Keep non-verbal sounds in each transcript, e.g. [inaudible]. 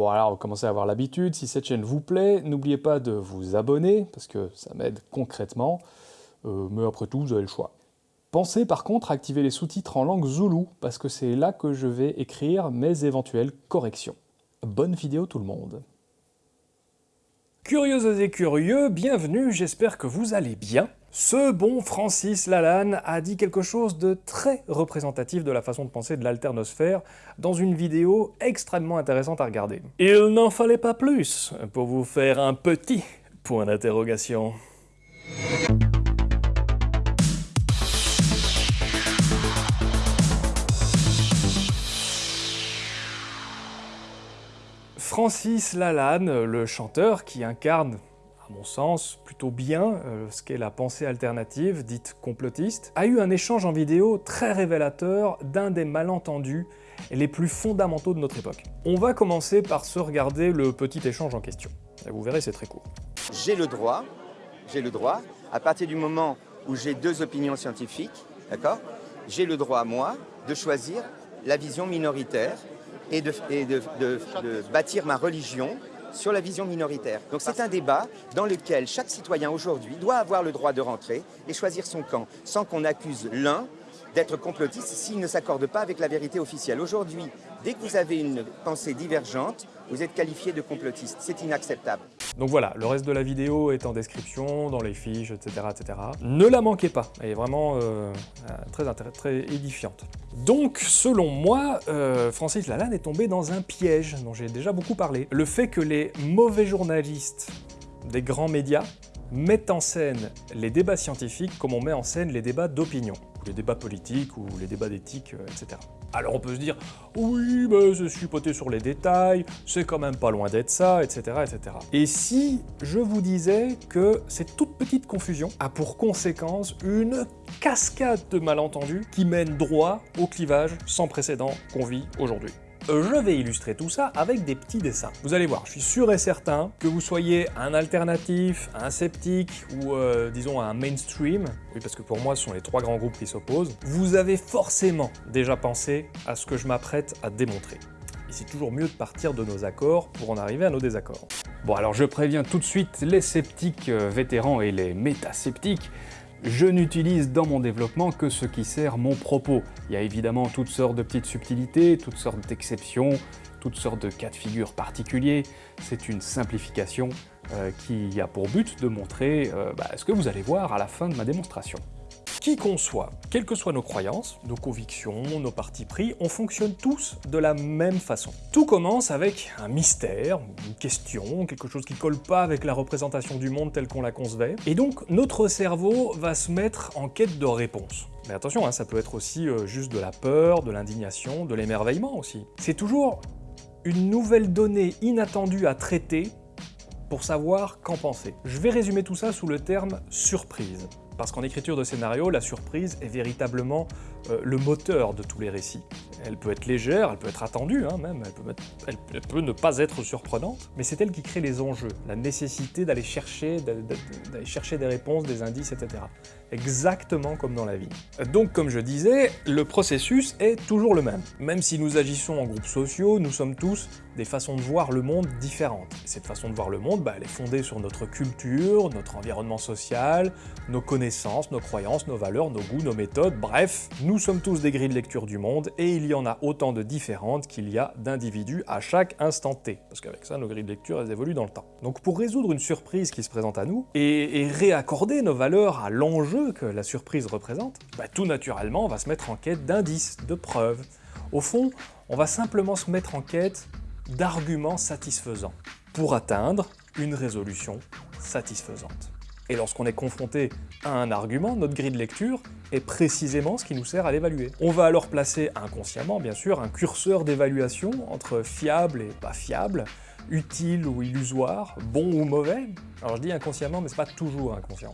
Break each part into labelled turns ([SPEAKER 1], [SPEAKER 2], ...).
[SPEAKER 1] Bon alors, commencez à avoir l'habitude, si cette chaîne vous plaît, n'oubliez pas de vous abonner, parce que ça m'aide concrètement, euh, mais après tout, vous avez le choix. Pensez par contre à activer les sous-titres en langue zoulou, parce que c'est là que je vais écrire mes éventuelles corrections. Bonne vidéo tout le monde Curieuses et curieux, bienvenue, j'espère que vous allez bien. Ce bon Francis Lalanne a dit quelque chose de très représentatif de la façon de penser de l'alternosphère dans une vidéo extrêmement intéressante à regarder. Il n'en fallait pas plus pour vous faire un petit point d'interrogation. Francis Lalanne, le chanteur qui incarne mon sens, plutôt bien euh, ce qu'est la pensée alternative, dite complotiste, a eu un échange en vidéo très révélateur d'un des malentendus les plus fondamentaux de notre époque. On va commencer par se regarder le petit échange en question. Et vous verrez, c'est très court.
[SPEAKER 2] J'ai le droit, j'ai le droit, à partir du moment où j'ai deux opinions scientifiques, d'accord J'ai le droit, moi, de choisir la vision minoritaire et de, bâtir ma religion sur la vision minoritaire. Donc c'est un débat dans lequel chaque citoyen aujourd'hui doit avoir le droit de rentrer et choisir son camp, sans qu'on accuse l'un d'être complotiste s'il ne s'accorde pas avec la vérité officielle. Aujourd'hui, dès que vous avez une pensée divergente, vous êtes qualifié de complotiste. C'est inacceptable.
[SPEAKER 1] Donc voilà, le reste de la vidéo est en description, dans les fiches, etc. etc. Ne la manquez pas, elle est vraiment euh, très, très édifiante. Donc, selon moi, euh, Francis Lalanne est tombé dans un piège dont j'ai déjà beaucoup parlé. Le fait que les mauvais journalistes des grands médias mettent en scène les débats scientifiques comme on met en scène les débats d'opinion, les débats politiques, ou les débats d'éthique, euh, etc. Alors on peut se dire, oui, mais je suis poté sur les détails, c'est quand même pas loin d'être ça, etc., etc. Et si je vous disais que cette toute petite confusion a pour conséquence une cascade de malentendus qui mène droit au clivage sans précédent qu'on vit aujourd'hui je vais illustrer tout ça avec des petits dessins. Vous allez voir, je suis sûr et certain que vous soyez un alternatif, un sceptique ou euh, disons un mainstream, oui parce que pour moi ce sont les trois grands groupes qui s'opposent, vous avez forcément déjà pensé à ce que je m'apprête à démontrer. Et c'est toujours mieux de partir de nos accords pour en arriver à nos désaccords. Bon alors je préviens tout de suite les sceptiques euh, vétérans et les métasceptiques, je n'utilise dans mon développement que ce qui sert mon propos. Il y a évidemment toutes sortes de petites subtilités, toutes sortes d'exceptions, toutes sortes de cas de figure particuliers. C'est une simplification euh, qui a pour but de montrer euh, bah, ce que vous allez voir à la fin de ma démonstration. Qui qu'on soit, quelles que soient nos croyances, nos convictions, nos partis pris, on fonctionne tous de la même façon. Tout commence avec un mystère, une question, quelque chose qui colle pas avec la représentation du monde tel qu'on la concevait, et donc notre cerveau va se mettre en quête de réponses. Mais attention, hein, ça peut être aussi euh, juste de la peur, de l'indignation, de l'émerveillement aussi. C'est toujours une nouvelle donnée inattendue à traiter pour savoir qu'en penser. Je vais résumer tout ça sous le terme surprise. Parce qu'en écriture de scénario, la surprise est véritablement euh, le moteur de tous les récits. Elle peut être légère, elle peut être attendue hein, même, elle peut, ne pas être surprenante, mais c'est elle qui crée les enjeux, la nécessité d'aller chercher, chercher des réponses, des indices, etc. Exactement comme dans la vie. Donc comme je disais, le processus est toujours le même. Même si nous agissons en groupes sociaux, nous sommes tous des façons de voir le monde différentes. cette façon de voir le monde, bah, elle est fondée sur notre culture, notre environnement social, nos connaissances, nos croyances, nos valeurs, nos goûts, nos méthodes, bref, nous sommes tous des grilles de lecture du monde et il y en a autant de différentes qu'il y a d'individus à chaque instant T. Parce qu'avec ça, nos grilles de lecture, elles évoluent dans le temps. Donc pour résoudre une surprise qui se présente à nous et, réaccorder nos valeurs à l'enjeu que la surprise représente, bah, tout naturellement, on va se mettre en quête d'indices, de preuves. Au fond, on va simplement se mettre en quête d'arguments satisfaisants pour atteindre une résolution satisfaisante. Et lorsqu'on est confronté à un argument, notre grille de lecture est précisément ce qui nous sert à l'évaluer. On va alors placer inconsciemment, bien sûr, un curseur d'évaluation entre fiable et pas fiable, utile ou illusoire, bon ou mauvais. Alors je dis inconsciemment, mais c'est pas toujours inconscient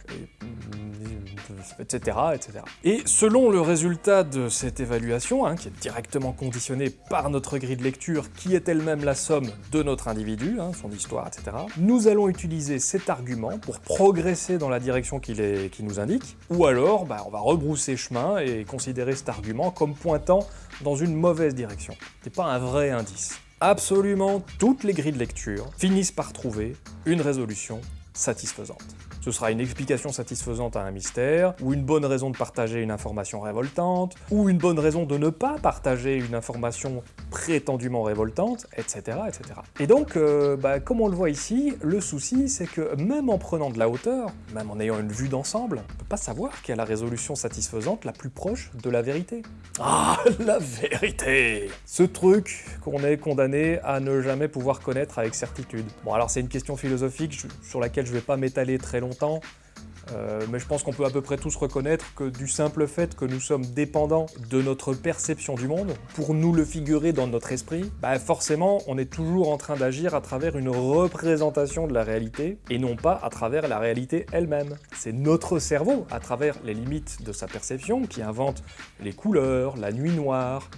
[SPEAKER 1] etc., etc. Et selon le résultat de cette évaluation, hein, qui est directement conditionnée par notre grille de lecture, qui est elle-même la somme de notre individu, hein, son histoire, etc., nous allons utiliser cet argument pour progresser dans la direction qu'il nous indique, ou alors bah, on va rebrousser chemin et considérer cet argument comme pointant dans une mauvaise direction. C'est pas un vrai indice. Absolument toutes les grilles de lecture finissent par trouver une résolution satisfaisante. Ce sera une explication satisfaisante à un mystère, ou une bonne raison de partager une information révoltante, ou une bonne raison de ne pas partager une information prétendument révoltante, etc. etc. Et donc, euh, bah, comme on le voit ici, le souci c'est que même en prenant de la hauteur, même en ayant une vue d'ensemble, on peut pas savoir quelle est la résolution satisfaisante la plus proche de la vérité. Ah, la vérité Ce truc qu'on est condamné à ne jamais pouvoir connaître avec certitude. Bon alors c'est une question philosophique sur laquelle je vais pas m'étaler très longtemps euh, mais je pense qu'on peut à peu près tous reconnaître que du simple fait que nous sommes dépendants de notre perception du monde, pour nous le figurer dans notre esprit, bah forcément on est toujours en train d'agir à travers une représentation de la réalité, et non pas à travers la réalité elle-même. C'est notre cerveau, à travers les limites de sa perception, qui invente les couleurs, la nuit noire,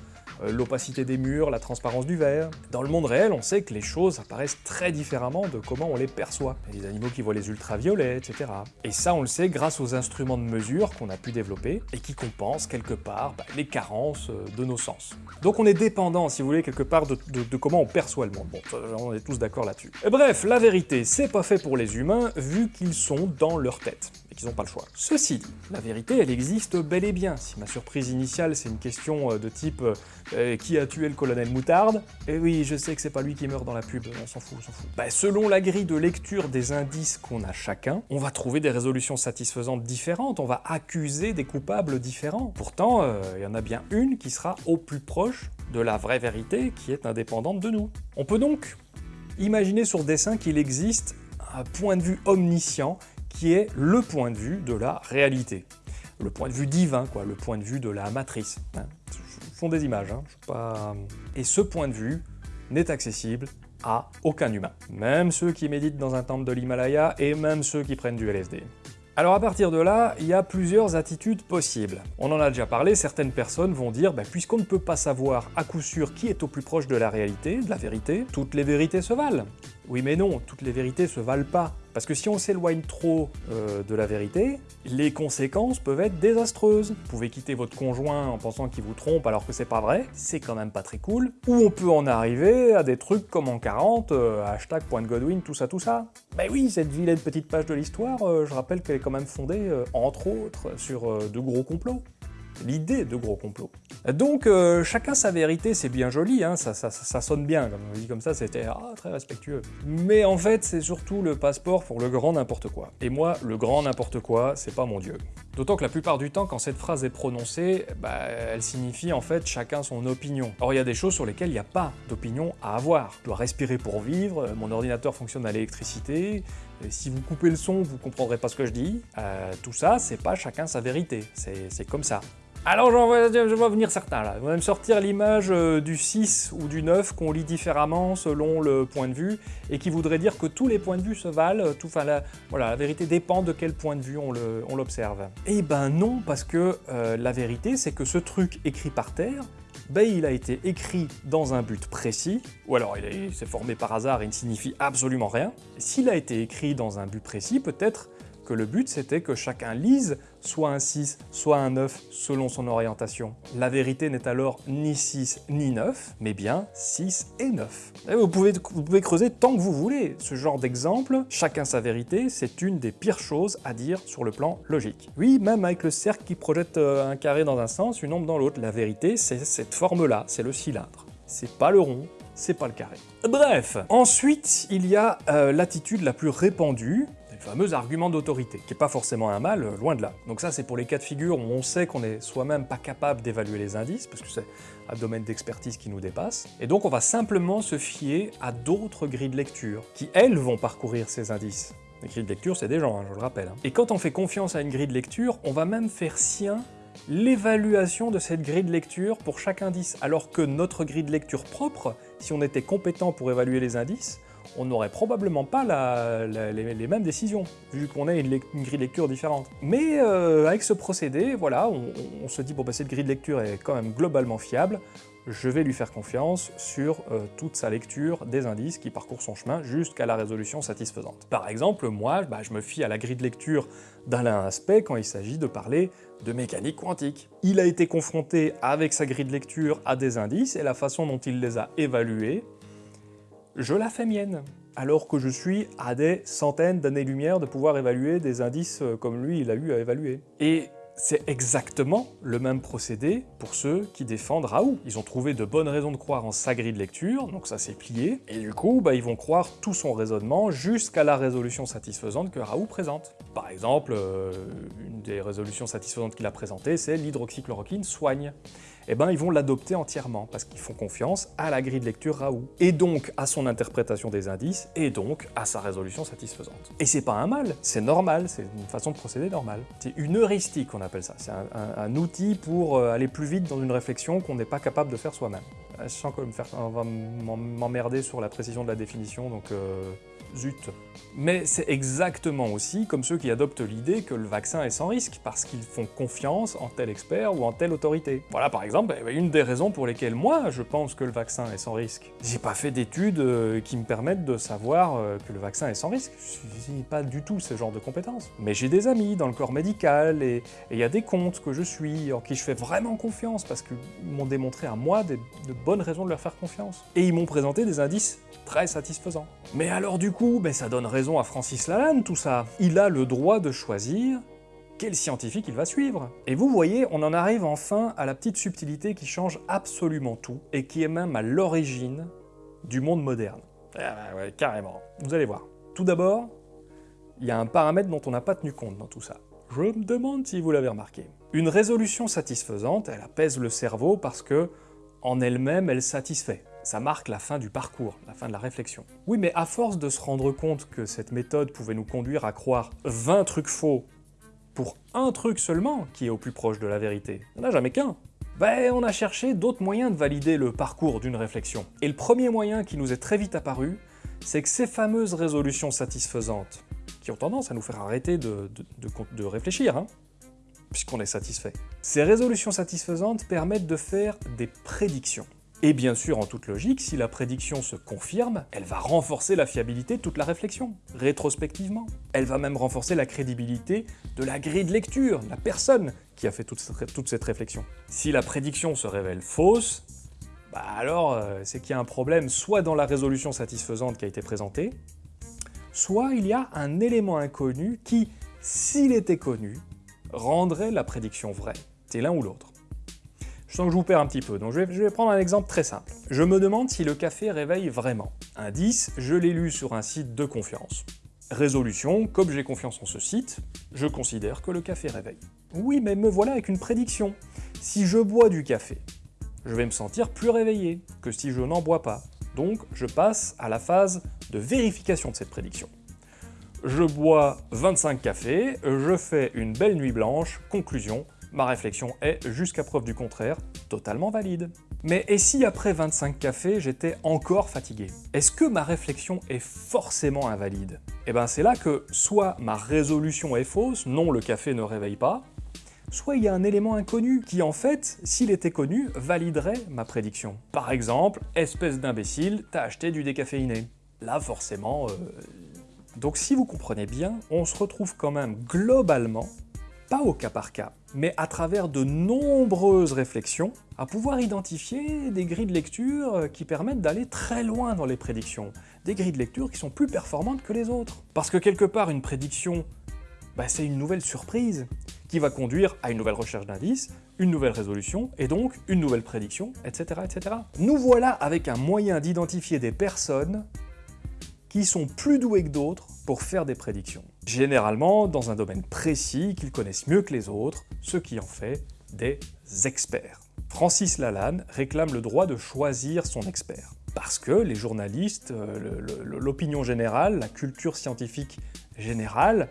[SPEAKER 1] l'opacité des murs, la transparence du verre. Dans le monde réel, on sait que les choses apparaissent très différemment de comment on les perçoit. Il y a des animaux qui voient les ultraviolets, etc. Et ça, on le sait grâce aux instruments de mesure qu'on a pu développer et qui compensent quelque part bah, les carences euh, de nos sens. Donc on est dépendant, si vous voulez, quelque part de, comment on perçoit le monde. Bon, on est tous d'accord là-dessus. Bref, la vérité, c'est pas fait pour les humains, vu qu'ils sont dans leur tête ils n'ont pas le choix. Ceci dit, la vérité, elle existe bel et bien. Si ma surprise initiale, c'est une question euh, de type euh, qui a tué le colonel Moutarde ?», eh oui, je sais que c'est pas lui qui meurt dans la pub, on s'en fout, on s'en fout. Bah, selon la grille de lecture des indices qu'on a chacun, on va trouver des résolutions satisfaisantes différentes, on va accuser des coupables différents. Pourtant, euh, il y en a bien une qui sera au plus proche de la vraie vérité qui est indépendante de nous. On peut donc imaginer sur dessin qu'il existe un point de vue omniscient qui est le point de vue de la réalité. Le point de vue divin, quoi, le point de vue de la matrice. Hein. Font des images, hein, pas... Et ce point de vue n'est accessible à aucun humain. Même ceux qui méditent dans un temple de l'Himalaya et même ceux qui prennent du LSD. Alors à partir de là, il y a plusieurs attitudes possibles. On en a déjà parlé, certaines personnes vont dire bah, puisqu'on ne peut pas savoir à coup sûr qui est au plus proche de la réalité, de la vérité, toutes les vérités se valent. Oui mais non, toutes les vérités se valent pas. Parce que si on s'éloigne trop euh, de la vérité, les conséquences peuvent être désastreuses. Vous pouvez quitter votre conjoint en pensant qu'il vous trompe alors que c'est pas vrai, c'est quand même pas très cool. Ou on peut en arriver à des trucs comme en 40, euh, hashtag point Godwin, tout ça tout ça. Ben oui, cette vilaine petite page de l'histoire, euh, je rappelle qu'elle est quand même fondée, entre autres, sur de gros complots l'idée de gros complot. Donc euh, chacun sa vérité, c'est bien joli, hein, ça, ça, sonne bien, comme on dit comme ça, c'était ah, très respectueux. Mais en fait, c'est surtout le passeport pour le grand n'importe quoi. Et moi, le grand n'importe quoi, c'est pas mon dieu. D'autant que la plupart du temps, quand cette phrase est prononcée, bah, elle signifie en fait chacun son opinion. Or, il y a des choses sur lesquelles il n'y a pas d'opinion à avoir. Je dois respirer pour vivre, mon ordinateur fonctionne à l'électricité, si vous coupez le son, vous comprendrez pas ce que je dis. Euh, tout ça, c'est pas chacun sa vérité, c'est comme ça. Alors je vois venir certains là, ils vont même sortir l'image euh, du 6 ou du 9 qu'on lit différemment selon le point de vue et qui voudrait dire que tous les points de vue se valent, tout, enfin la, voilà, la vérité dépend de quel point de vue on l'observe. Eh ben non, parce que euh, la vérité c'est que ce truc écrit par terre, ben il a été écrit dans un but précis, ou alors il s'est formé par hasard et ne signifie absolument rien. S'il a été écrit dans un but précis, peut-être que le but c'était que chacun lise soit un 6, soit un 9 selon son orientation. La vérité n'est alors ni 6 ni 9, mais bien 6 et 9. vous, pouvez, vous pouvez creuser tant que vous voulez. Ce genre d'exemple, chacun sa vérité, c'est une des pires choses à dire sur le plan logique. Oui, même avec le cercle qui projette euh, un carré dans un sens, une ombre dans l'autre, la vérité c'est cette forme-là, c'est le cylindre. C'est pas le rond, c'est pas le carré. Bref, ensuite il y a euh, l'attitude la plus répandue, fameux argument d'autorité, qui n'est pas forcément un mal, loin de là. Donc ça c'est pour les cas de figure où on sait qu'on est soi-même pas capable d'évaluer les indices, parce que c'est un domaine d'expertise qui nous dépasse, et donc on va simplement se fier à d'autres grilles de lecture, qui elles vont parcourir ces indices. Les grilles de lecture, c'est des gens, hein, je le rappelle. Hein. Et quand on fait confiance à une grille de lecture, on va même faire sien l'évaluation de cette grille de lecture pour chaque indice, alors que notre grille de lecture propre, si on était compétent pour évaluer les indices, on n'aurait probablement pas les, mêmes décisions, vu qu'on a une, grille de lecture différente. Mais euh, avec ce procédé, voilà, on, se dit, bon bah cette grille de lecture est quand même globalement fiable, je vais lui faire confiance sur euh, toute sa lecture des indices qui parcourent son chemin jusqu'à la résolution satisfaisante. Par exemple, moi, bah, je me fie à la grille de lecture d'Alain Aspect quand il s'agit de parler de mécanique quantique. Il a été confronté avec sa grille de lecture à des indices et la façon dont il les a évalués je la fais mienne, alors que je suis à des centaines d'années-lumière de pouvoir évaluer des indices euh, comme lui il a eu à évaluer. Et c'est exactement le même procédé pour ceux qui défendent Raoult. Ils ont trouvé de bonnes raisons de croire en sa grille de lecture, donc ça s'est plié, et du coup, bah, ils vont croire tout son raisonnement jusqu'à la résolution satisfaisante que Raoult présente. Par exemple, euh, une des résolutions satisfaisantes qu'il a présentées, c'est l'hydroxychloroquine soigne eh ben ils vont l'adopter entièrement, parce qu'ils font confiance à la grille de lecture Raoult, et donc à son interprétation des indices, et donc à sa résolution satisfaisante. Et c'est pas un mal, c'est normal, c'est une façon de procéder normale. C'est une heuristique, on appelle ça, c'est un, outil pour euh, aller plus vite dans une réflexion qu'on n'est pas capable de faire soi-même. Je sens qu'on va m'emmerder sur la précision de la définition, donc euh, zut. Mais c'est exactement aussi comme ceux qui adoptent l'idée que le vaccin est sans risque, parce qu'ils font confiance en tel expert ou en telle autorité. Voilà par exemple une des raisons pour lesquelles moi je pense que le vaccin est sans risque. J'ai pas fait d'études euh, qui me permettent de savoir euh, que le vaccin est sans risque, je n'ai pas du tout ce genre de compétences. Mais j'ai des amis dans le corps médical, et il y a des comptes que je suis, en qui je fais vraiment confiance, parce qu'ils m'ont démontré à moi de bonnes raisons de leur faire confiance. Et ils m'ont présenté des indices très satisfaisants. Mais alors du coup, coup, ben, ça donne raison à Francis Lalanne tout ça. Il a le droit de choisir quel scientifique il va suivre. Et vous voyez, on en arrive enfin à la petite subtilité qui change absolument tout, et qui est même à l'origine du monde moderne. Ah ouais, carrément. Vous allez voir. Tout d'abord, il y a un paramètre dont on n'a pas tenu compte dans tout ça. Je me demande si vous l'avez remarqué. Une résolution satisfaisante, elle apaise le cerveau parce que, en elle-même, elle satisfait ça marque la fin du parcours, la fin de la réflexion. Oui, mais à force de se rendre compte que cette méthode pouvait nous conduire à croire 20 trucs faux pour un truc seulement qui est au plus proche de la vérité, il n'y en a jamais qu'un. Ben, on a cherché d'autres moyens de valider le parcours d'une réflexion. Et le premier moyen qui nous est très vite apparu, c'est que ces fameuses résolutions satisfaisantes, qui ont tendance à nous faire arrêter de, de réfléchir, hein, puisqu'on est satisfait. Ces résolutions satisfaisantes permettent de faire des prédictions. Et bien sûr, en toute logique, si la prédiction se confirme, elle va renforcer la fiabilité de toute la réflexion, rétrospectivement. Elle va même renforcer la crédibilité de la grille de lecture, la personne qui a fait toute cette, réflexion. Si la prédiction se révèle fausse, bah alors euh, c'est qu'il y a un problème soit dans la résolution satisfaisante qui a été présentée, soit il y a un élément inconnu qui, s'il était connu, rendrait la prédiction vraie. C'est l'un ou l'autre. Je sens que je vous perds un petit peu, donc je vais, prendre un exemple très simple. Je me demande si le café réveille vraiment. Indice, je l'ai lu sur un site de confiance. Résolution, comme j'ai confiance en ce site, je considère que le café réveille. Oui, mais me voilà avec une prédiction. Si je bois du café, je vais me sentir plus réveillé que si je n'en bois pas. Donc, je passe à la phase de vérification de cette prédiction. Je bois 25 cafés, je fais une belle nuit blanche, conclusion, Ma réflexion est, jusqu'à preuve du contraire, totalement valide. Mais et si après 25 cafés, j'étais encore fatigué Est-ce que ma réflexion est forcément invalide Eh ben c'est là que soit ma résolution est fausse, non le café ne réveille pas, soit il y a un élément inconnu qui en fait, s'il était connu, validerait ma prédiction. Par exemple, espèce d'imbécile, t'as acheté du décaféiné. Là forcément... Euh, donc si vous comprenez bien, on se retrouve quand même globalement pas au cas par cas, mais à travers de nombreuses réflexions, à pouvoir identifier des grilles de lecture qui permettent d'aller très loin dans les prédictions, des grilles de lecture qui sont plus performantes que les autres. Parce que quelque part, une prédiction, bah, c'est une nouvelle surprise, qui va conduire à une nouvelle recherche d'indices, une nouvelle résolution, et donc une nouvelle prédiction, etc. etc. Nous voilà avec un moyen d'identifier des personnes qui sont plus doués que d'autres pour faire des prédictions. Généralement dans un domaine précis qu'ils connaissent mieux que les autres, ce qui en fait des experts. Francis Lalanne réclame le droit de choisir son expert. Parce que les journalistes, euh, l'opinion générale, la culture scientifique générale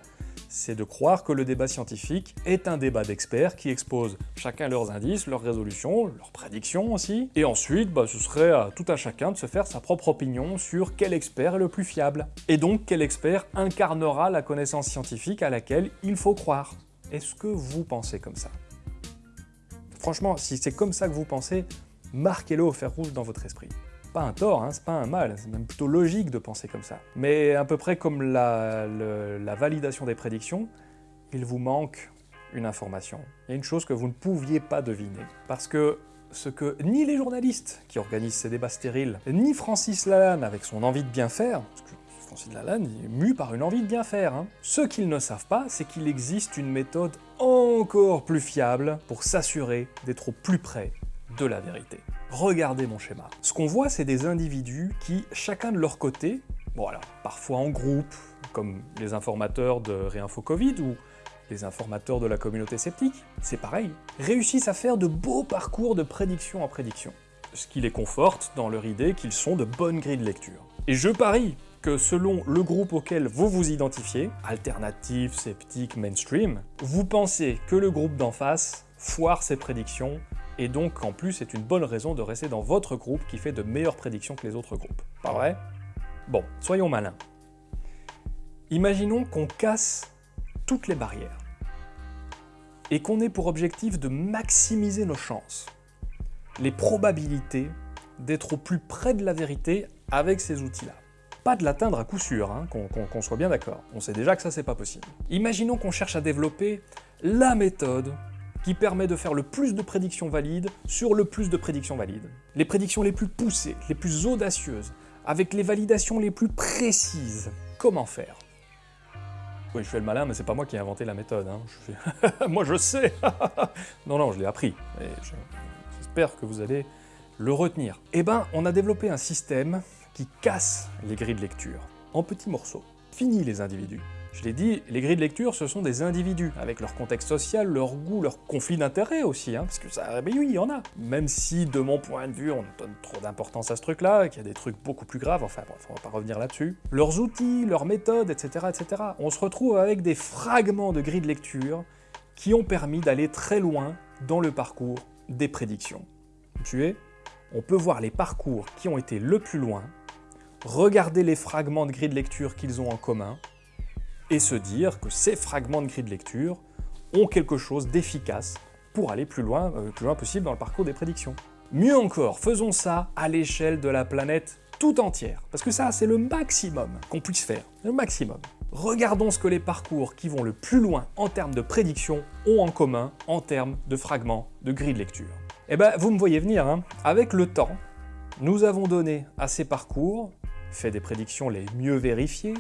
[SPEAKER 1] c'est de croire que le débat scientifique est un débat d'experts qui exposent chacun leurs indices, leurs résolutions, leurs prédictions aussi, et ensuite bah, ce serait à tout à chacun de se faire sa propre opinion sur quel expert est le plus fiable, et donc quel expert incarnera la connaissance scientifique à laquelle il faut croire. Est-ce que vous pensez comme ça? Franchement, si c'est comme ça que vous pensez, marquez-le au fer rouge dans votre esprit. Pas un tort, hein, c'est pas un mal, c'est même plutôt logique de penser comme ça. Mais à peu près comme la, la validation des prédictions, il vous manque une information. Il y a une chose que vous ne pouviez pas deviner. Parce que ce que ni les journalistes qui organisent ces débats stériles, ni Francis Lalanne avec son envie de bien faire, parce que Francis Lalanne est mu par une envie de bien faire, hein. ce qu'ils ne savent pas, c'est qu'il existe une méthode encore plus fiable pour s'assurer d'être au plus près de la vérité. Regardez mon schéma. Ce qu'on voit, c'est des individus qui, chacun de leur côté, bon alors, parfois en groupe, comme les informateurs de Réinfo Covid ou les informateurs de la communauté sceptique, c'est pareil, réussissent à faire de beaux parcours de prédiction en prédiction, ce qui les conforte dans leur idée qu'ils sont de bonnes grilles de lecture. Et je parie que selon le groupe auquel vous vous identifiez, alternatif, sceptique, mainstream, vous pensez que le groupe d'en face foire ses prédictions et donc en plus c'est une bonne raison de rester dans votre groupe qui fait de meilleures prédictions que les autres groupes. Pas vrai Bon, soyons malins. Imaginons qu'on casse toutes les barrières et qu'on ait pour objectif de maximiser nos chances, les probabilités d'être au plus près de la vérité avec ces outils-là. Pas de l'atteindre à coup sûr, hein, qu'on soit bien d'accord. On sait déjà que ça c'est pas possible. Imaginons qu'on cherche à développer la méthode qui permet de faire le plus de prédictions valides sur le plus de prédictions valides. Les prédictions les plus poussées, les plus audacieuses, avec les validations les plus précises. Comment faire Oui, je fais le malin, mais c'est pas moi qui ai inventé la méthode. Hein. [laughs] moi je sais [laughs] Non, non, je l'ai appris. J'espère que vous allez le retenir. Eh ben, on a développé un système qui casse les grilles de lecture en petits morceaux. Fini les individus. Je l'ai dit, les grilles de lecture, ce sont des individus, avec leur contexte social, leur goût, leur conflit d'intérêts aussi, hein, parce que ça, ben oui, il y en a. Même si, de mon point de vue, on donne trop d'importance à ce truc-là, qu'il y a des trucs beaucoup plus graves, enfin bref, on va pas revenir là-dessus. Leurs outils, leurs méthodes, etc., etc. On se retrouve avec des fragments de grilles de lecture qui ont permis d'aller très loin dans le parcours des prédictions. Vous suivez On peut voir les parcours qui ont été le plus loin, regarder les fragments de grilles de lecture qu'ils ont en commun, et se dire que ces fragments de grille de lecture ont quelque chose d'efficace pour aller plus loin, euh, plus loin possible dans le parcours des prédictions. Mieux encore, faisons ça à l'échelle de la planète tout entière, parce que ça, c'est le maximum qu'on puisse faire, le maximum. Regardons ce que les parcours qui vont le plus loin en termes de prédiction ont en commun en termes de fragments de grille de lecture. Eh ben, vous me voyez venir, hein avec le temps, nous avons donné à ces parcours, fait des prédictions les mieux vérifiées,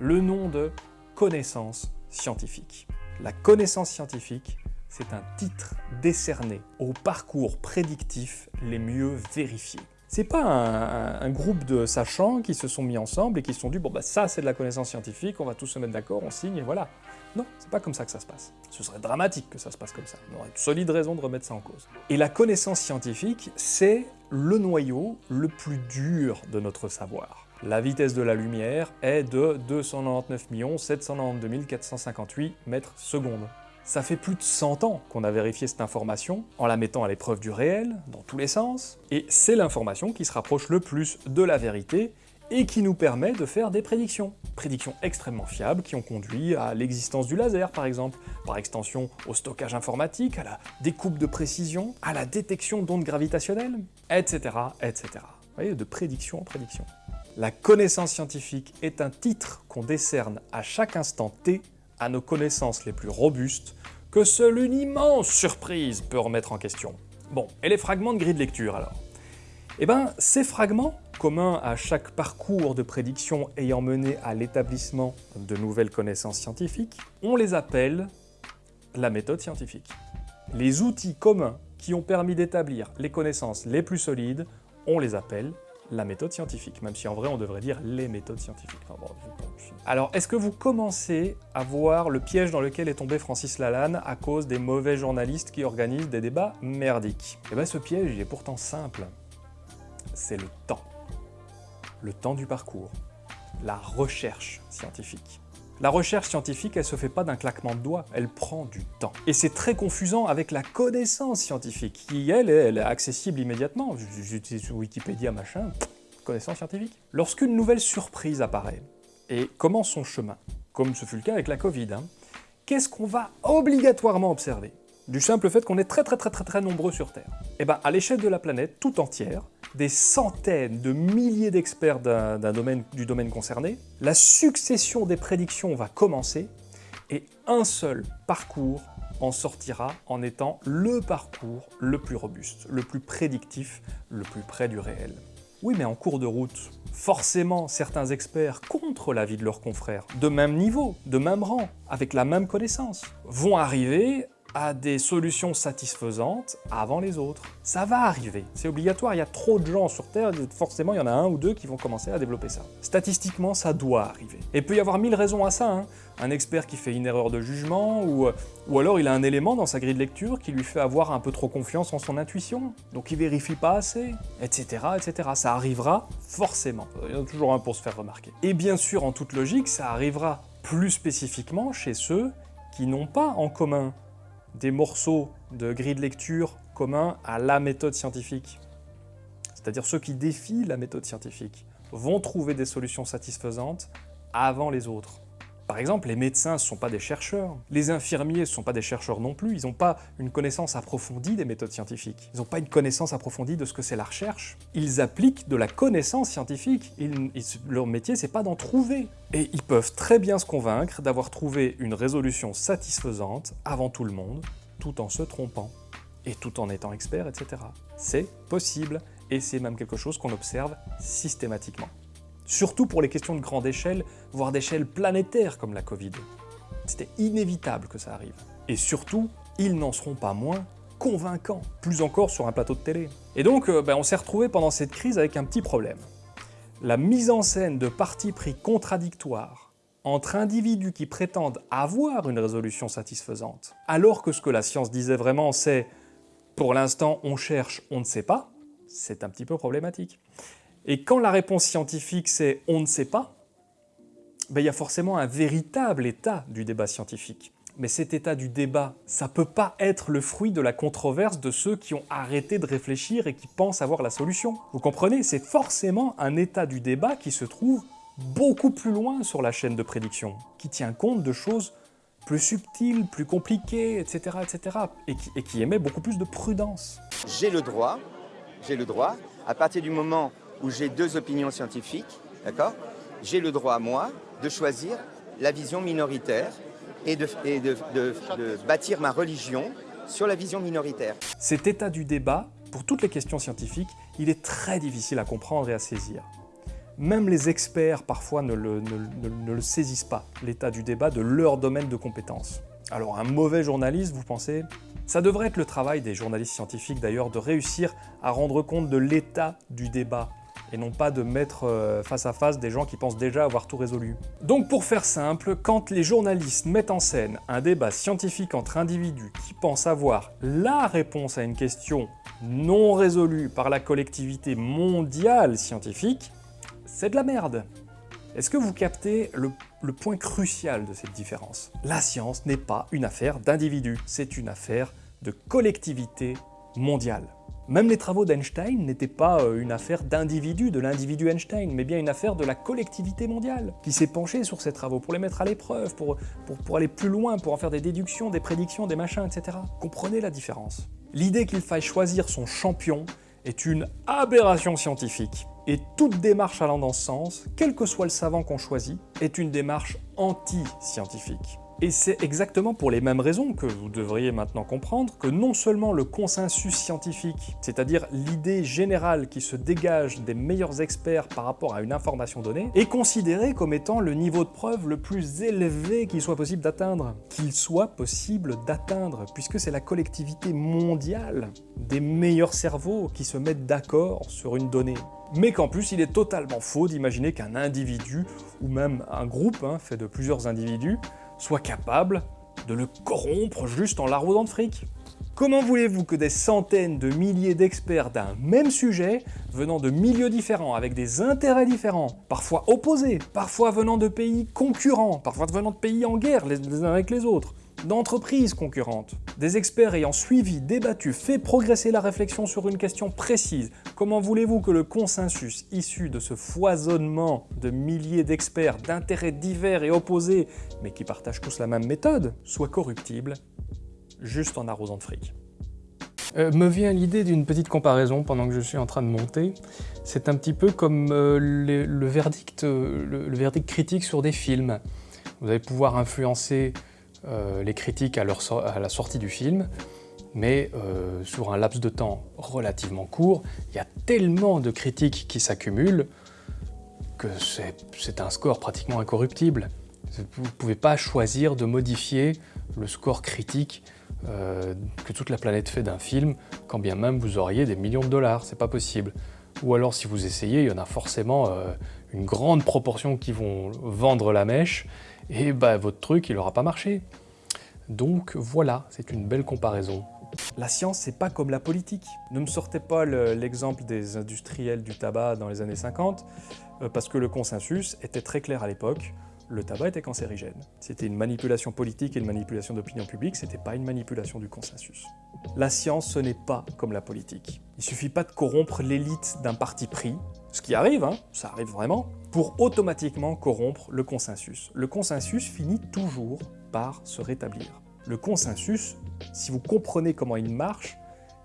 [SPEAKER 1] le nom de connaissance scientifique. La connaissance scientifique, c'est un titre décerné aux parcours prédictifs les mieux vérifiés. C'est pas un, groupe de sachants qui se sont mis ensemble et qui se sont dit bon bah ça c'est de la connaissance scientifique, on va tous se mettre d'accord, on signe et voilà. Non, c'est pas comme ça que ça se passe. Ce serait dramatique que ça se passe comme ça. On aurait de solides raisons de remettre ça en cause. Et la connaissance scientifique, c'est le noyau le plus dur de notre savoir. La vitesse de la lumière est de 299 792 458 mètres secondes. Ça fait plus de 100 ans qu'on a vérifié cette information en la mettant à l'épreuve du réel, dans tous les sens, et c'est l'information qui se rapproche le plus de la vérité et qui nous permet de faire des prédictions. Prédictions extrêmement fiables qui ont conduit à l'existence du laser par exemple, par extension au stockage informatique, à la découpe de précision, à la détection d'ondes gravitationnelles, etc. etc. Vous voyez, de prédiction en prédiction. La connaissance scientifique est un titre qu'on décerne à chaque instant T à nos connaissances les plus robustes que seule une immense surprise peut remettre en question. Bon, et les fragments de grille de lecture alors Eh bien, ces fragments, communs à chaque parcours de prédiction ayant mené à l'établissement de nouvelles connaissances scientifiques, on les appelle la méthode scientifique. Les outils communs qui ont permis d'établir les connaissances les plus solides, on les appelle la méthode scientifique, même si en vrai on devrait dire les méthodes scientifiques. Alors, est-ce que vous commencez à voir le piège dans lequel est tombé Francis Lalanne à cause des mauvais journalistes qui organisent des débats merdiques Eh bien ce piège, il est pourtant simple. C'est le temps. Le temps du parcours. La recherche scientifique. La recherche scientifique, elle se fait pas d'un claquement de doigts, elle prend du temps. Et c'est très confusant avec la connaissance scientifique, qui elle, elle est accessible immédiatement. J'utilise Wikipédia, machin, connaissance scientifique. Lorsqu'une nouvelle surprise apparaît et commence son chemin, comme ce fut le cas avec la Covid, hein, qu'est-ce qu'on va obligatoirement observer Du simple fait qu'on est très très très très très nombreux sur Terre. Et eh bien à l'échelle de la planète tout entière, des centaines de milliers d'experts domaine, du domaine concerné, la succession des prédictions va commencer et un seul parcours en sortira en étant le parcours le plus robuste, le plus prédictif, le plus près du réel. Oui, mais en cours de route, forcément certains experts contre l'avis de leurs confrères, de même niveau, de même rang, avec la même connaissance, vont arriver à des solutions satisfaisantes avant les autres. Ça va arriver, c'est obligatoire, il y a trop de gens sur Terre, forcément il y en a un ou deux qui vont commencer à développer ça. Statistiquement, ça doit arriver. Et il peut y avoir mille raisons à ça, hein. un expert qui fait une erreur de jugement, ou, euh, ou alors il a un élément dans sa grille de lecture qui lui fait avoir un peu trop confiance en son intuition, donc il vérifie pas assez, etc. etc. Ça arrivera forcément, il y en a toujours un pour se faire remarquer. Et bien sûr, en toute logique, ça arrivera plus spécifiquement chez ceux qui n'ont pas en commun des morceaux de grille de lecture communs à la méthode scientifique. C'est-à-dire ceux qui défient la méthode scientifique vont trouver des solutions satisfaisantes avant les autres. Par exemple, les médecins ne sont pas des chercheurs, les infirmiers ne sont pas des chercheurs non plus, ils n'ont pas une connaissance approfondie des méthodes scientifiques, ils n'ont pas une connaissance approfondie de ce que c'est la recherche. Ils appliquent de la connaissance scientifique, leur métier c'est pas d'en trouver. Et ils peuvent très bien se convaincre d'avoir trouvé une résolution satisfaisante avant tout le monde, tout en se trompant, et tout en étant expert, etc. C'est possible, et c'est même quelque chose qu'on observe systématiquement surtout pour les questions de grande échelle, voire d'échelle planétaire comme la Covid. C'était inévitable que ça arrive. Et surtout, ils n'en seront pas moins convaincants, plus encore sur un plateau de télé. Et donc, euh, ben, on s'est retrouvé pendant cette crise avec un petit problème. La mise en scène de partis pris contradictoires entre individus qui prétendent avoir une résolution satisfaisante, alors que ce que la science disait vraiment c'est « pour l'instant on cherche, on ne sait pas », c'est un petit peu problématique. Et quand la réponse scientifique c'est « on ne sait pas ben, il y a forcément un véritable état du débat scientifique. Mais cet état du débat, ça peut pas être le fruit de la controverse de ceux qui ont arrêté de réfléchir et qui pensent avoir la solution. Vous comprenez C'est forcément un état du débat qui se trouve beaucoup plus loin sur la chaîne de prédiction, qui tient compte de choses plus subtiles, plus compliquées, etc., etc., et qui, et qui émet beaucoup plus de prudence.
[SPEAKER 2] J'ai le droit, j'ai le droit, à partir du moment où j'ai deux opinions scientifiques, d'accord J'ai le droit, moi, de choisir la vision minoritaire et, de, de, bâtir ma religion sur la vision minoritaire.
[SPEAKER 1] Cet état du débat, pour toutes les questions scientifiques, il est très difficile à comprendre et à saisir. Même les experts, parfois, ne le, ne le saisissent pas, l'état du débat de leur domaine de compétence. Alors un mauvais journaliste, vous pensez Ça devrait être le travail des journalistes scientifiques d'ailleurs de réussir à rendre compte de l'état du débat et non pas de mettre euh, face à face des gens qui pensent déjà avoir tout résolu. Donc pour faire simple, quand les journalistes mettent en scène un débat scientifique entre individus qui pensent avoir la réponse à une question non résolue par la collectivité mondiale scientifique, c'est de la merde. Est-ce que vous captez le, le, point crucial de cette différence La science n'est pas une affaire d'individus, c'est une affaire de collectivité mondiale. Même les travaux d'Einstein n'étaient pas euh, une affaire d'individu, de l'individu Einstein, mais bien une affaire de la collectivité mondiale, qui s'est penchée sur ces travaux pour les mettre à l'épreuve, pour, pour, aller plus loin, pour en faire des déductions, des prédictions, des machins, etc. Comprenez la différence. L'idée qu'il faille choisir son champion est une aberration scientifique. Et toute démarche allant dans ce sens, quel que soit le savant qu'on choisit, est une démarche anti-scientifique. Et c'est exactement pour les mêmes raisons que vous devriez maintenant comprendre que non seulement le consensus scientifique, c'est-à-dire l'idée générale qui se dégage des meilleurs experts par rapport à une information donnée, est considéré comme étant le niveau de preuve le plus élevé qu'il soit possible d'atteindre. Qu'il soit possible d'atteindre, puisque c'est la collectivité mondiale des meilleurs cerveaux qui se mettent d'accord sur une donnée mais qu'en plus il est totalement faux d'imaginer qu'un individu, ou même un groupe hein, fait de plusieurs individus, soit capable de le corrompre juste en l'arrosant de fric. Comment voulez-vous que des centaines de milliers d'experts d'un même sujet, venant de milieux différents, avec des intérêts différents, parfois opposés, parfois venant de pays concurrents, parfois venant de pays en guerre les uns avec les autres, d'entreprises concurrentes. Des experts ayant suivi, débattu, fait progresser la réflexion sur une question précise. Comment voulez-vous que le consensus issu de ce foisonnement de milliers d'experts d'intérêts divers et opposés, mais qui partagent tous la même méthode, soit corruptible, juste en arrosant de fric euh, me vient l'idée d'une petite comparaison pendant que je suis en train de monter. C'est un petit peu comme euh, le, verdict, euh, le verdict critique sur des films. Vous allez pouvoir influencer les critiques à, à, la sortie du film, mais euh, sur un laps de temps relativement court, il y a tellement de critiques qui s'accumulent que c'est un score pratiquement incorruptible. Vous ne pouvez pas choisir de modifier le score critique euh, que toute la planète fait d'un film, quand bien même vous auriez des millions de dollars, c'est pas possible. Ou alors si vous essayez, il y en a forcément euh, une grande proportion qui vont vendre la mèche, et bah, votre truc, il n'aura pas marché. Donc voilà, c'est une belle comparaison. La science, c'est pas comme la politique. Ne me sortez pas l'exemple des industriels du tabac dans les années 50, euh, parce que le consensus était très clair à l'époque le tabac était cancérigène. C'était une manipulation politique et une manipulation d'opinion publique, c'était pas une manipulation du consensus. La science, ce n'est pas comme la politique. Il suffit pas de corrompre l'élite d'un parti pris, ce qui arrive, hein, ça arrive vraiment, pour automatiquement corrompre le consensus. Le consensus finit toujours par se rétablir. Le consensus, si vous comprenez comment il marche,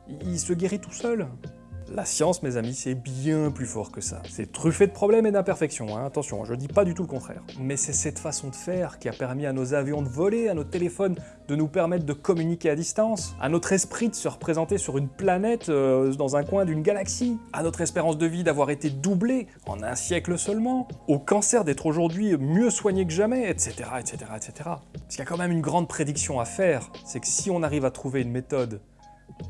[SPEAKER 1] il se guérit tout seul. La science, mes amis, c'est bien plus fort que ça. C'est truffé de problèmes et d'imperfections, hein. attention, je dis pas du tout le contraire. Mais c'est cette façon de faire qui a permis à nos avions de voler, à nos téléphones de nous permettre de communiquer à distance, à notre esprit de se représenter sur une planète euh, dans un coin d'une galaxie, à notre espérance de vie d'avoir été doublée en un siècle seulement, au cancer d'être aujourd'hui mieux soigné que jamais, etc., etc., etc. Parce qu'il y a quand même une grande prédiction à faire, c'est que si on arrive à trouver une méthode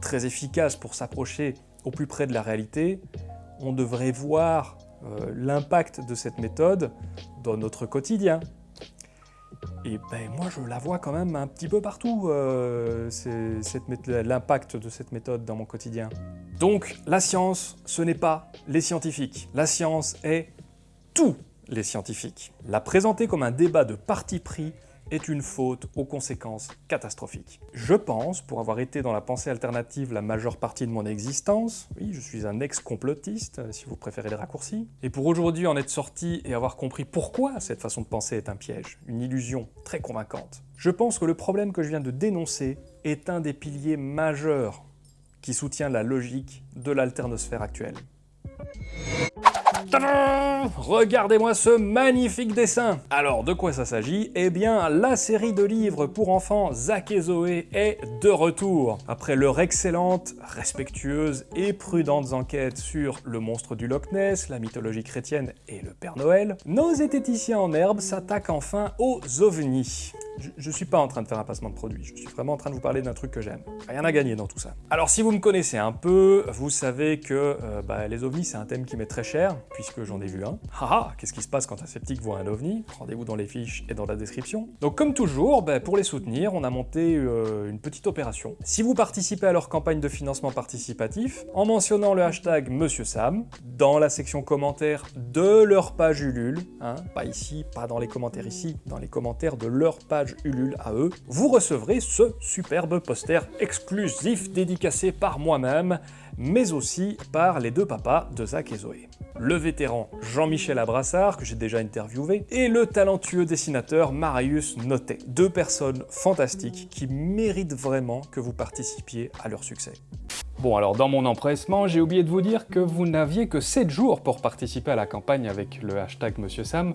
[SPEAKER 1] très efficace pour s'approcher au plus près de la réalité, on devrait voir euh, l'impact de cette méthode dans notre quotidien. Et ben moi je la vois quand même un petit peu partout, euh, l'impact de cette méthode dans mon quotidien. Donc la science, ce n'est pas les scientifiques. La science est tous les scientifiques. La présenter comme un débat de parti pris est une faute aux conséquences catastrophiques. Je pense, pour avoir été dans la pensée alternative la majeure partie de mon existence, oui, je suis un ex-complotiste, euh, si vous préférez les raccourcis, et pour aujourd'hui en être sorti et avoir compris pourquoi cette façon de penser est un piège, une illusion très convaincante, je pense que le problème que je viens de dénoncer est un des piliers majeurs qui soutient la logique de l'alternosphère actuelle. Regardez-moi ce magnifique dessin Alors, de quoi ça s'agit Eh bien, la série de livres pour enfants Zach et Zoé est de retour. Après leur excellente, respectueuse et prudente enquête sur le monstre du Loch Ness, la mythologie chrétienne et le Père Noël, nos zététiciens en herbe s'attaquent enfin aux ovnis. Je, ne suis pas en train de faire un passement de produit, je suis vraiment en train de vous parler d'un truc que j'aime. Rien à gagner dans tout ça. Alors si vous me connaissez un peu, vous savez que euh, bah, les ovnis c'est un thème qui m'est très cher, puisque j'en ai vu un. Haha, qu'est-ce qui se passe quand un sceptique voit un ovni Rendez-vous dans les fiches et dans la description. Donc comme toujours, bah, pour les soutenir, on a monté euh, une petite opération. Si vous participez à leur campagne de financement participatif, en mentionnant le hashtag Monsieur Sam, dans la section commentaires de leur page Ulule, hein, pas ici, pas dans les commentaires ici, dans les commentaires de leur page Ulule à eux, vous recevrez ce superbe poster exclusif dédicacé par moi-même, mais aussi par les deux papas de Zach et Zoé. Le vétéran Jean-Michel Abrassard, que j'ai déjà interviewé, et le talentueux dessinateur Marius Notet. Deux personnes fantastiques qui méritent vraiment que vous participiez à leur succès. Bon alors dans mon empressement, j'ai oublié de vous dire que vous n'aviez que 7 jours pour participer à la campagne avec le hashtag Monsieur Sam,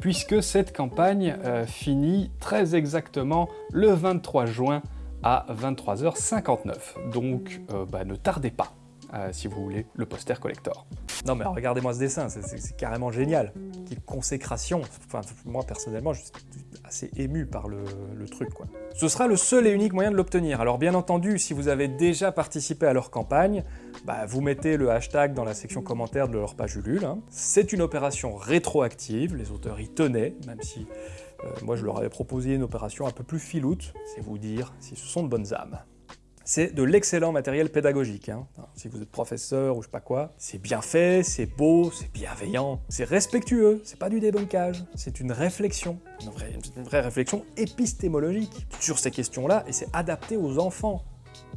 [SPEAKER 1] puisque cette campagne euh, finit très exactement le 23 juin à 23h59. Donc euh, bah, ne tardez pas. Euh, si vous voulez, le poster collector. Non mais regardez-moi ce dessin, c'est carrément génial. Quelle consécration. Enfin, moi personnellement, je assez ému par le, truc. Quoi. Ce sera le seul et unique moyen de l'obtenir. Alors bien entendu, si vous avez déjà participé à leur campagne, bah, vous mettez le hashtag dans la section commentaire de leur page Ulule. Hein. C'est une opération rétroactive, les auteurs y tenaient, même si euh, moi je leur avais proposé une opération un peu plus filoute, c'est vous dire si ce sont de bonnes âmes c'est de l'excellent matériel pédagogique. Hein. Si vous êtes professeur ou je sais pas quoi, c'est bien fait, c'est beau, c'est bienveillant, c'est respectueux, c'est pas du débunkage, c'est une réflexion, une vraie, une vraie réflexion épistémologique sur ces questions-là, et c'est adapté aux enfants.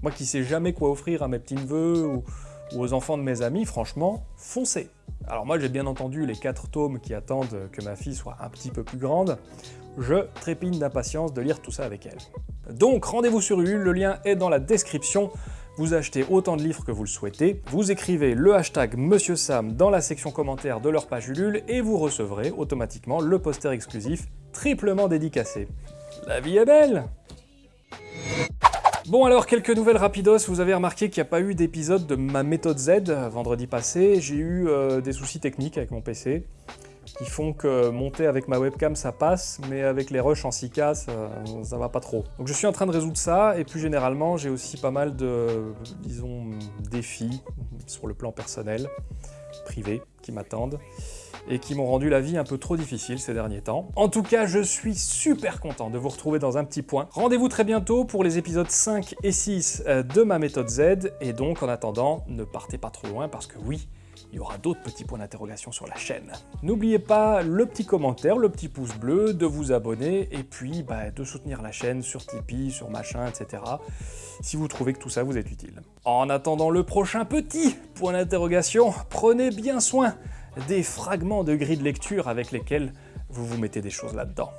[SPEAKER 1] Moi qui sais jamais quoi offrir à mes petits-neveux ou, ou aux enfants de mes amis, franchement, foncez alors moi j'ai bien entendu les quatre tomes qui attendent que ma fille soit un petit peu plus grande, je trépigne d'impatience de lire tout ça avec elle. Donc rendez-vous sur Ulule, le lien est dans la description. Vous achetez autant de livres que vous le souhaitez, vous écrivez le hashtag Monsieur Sam dans la section commentaire de leur page Ulule et vous recevrez automatiquement le poster exclusif triplement dédicacé. La vie est belle Bon alors, quelques nouvelles rapidos, vous avez remarqué qu'il n'y a pas eu d'épisode de ma méthode Z vendredi passé, j'ai eu euh, des soucis techniques avec mon PC qui font que monter avec ma webcam ça passe, mais avec les rushs en 6K ça, ça va pas trop. Donc je suis en train de résoudre ça, et plus généralement j'ai aussi pas mal de, disons, défis sur le plan personnel, privé, qui m'attendent et qui m'ont rendu la vie un peu trop difficile ces derniers temps. En tout cas, je suis super content de vous retrouver dans un petit point. Rendez-vous très bientôt pour les épisodes 5 et 6 euh, de ma méthode Z, et donc en attendant, ne partez pas trop loin parce que oui, il y aura d'autres petits points d'interrogation sur la chaîne. N'oubliez pas le petit commentaire, le petit pouce bleu, de vous abonner, et puis bah, de soutenir la chaîne sur Tipeee, sur machin, etc. si vous trouvez que tout ça vous est utile. En attendant le prochain petit point d'interrogation, prenez bien soin des fragments de grille de lecture avec lesquels vous vous mettez des choses là-dedans.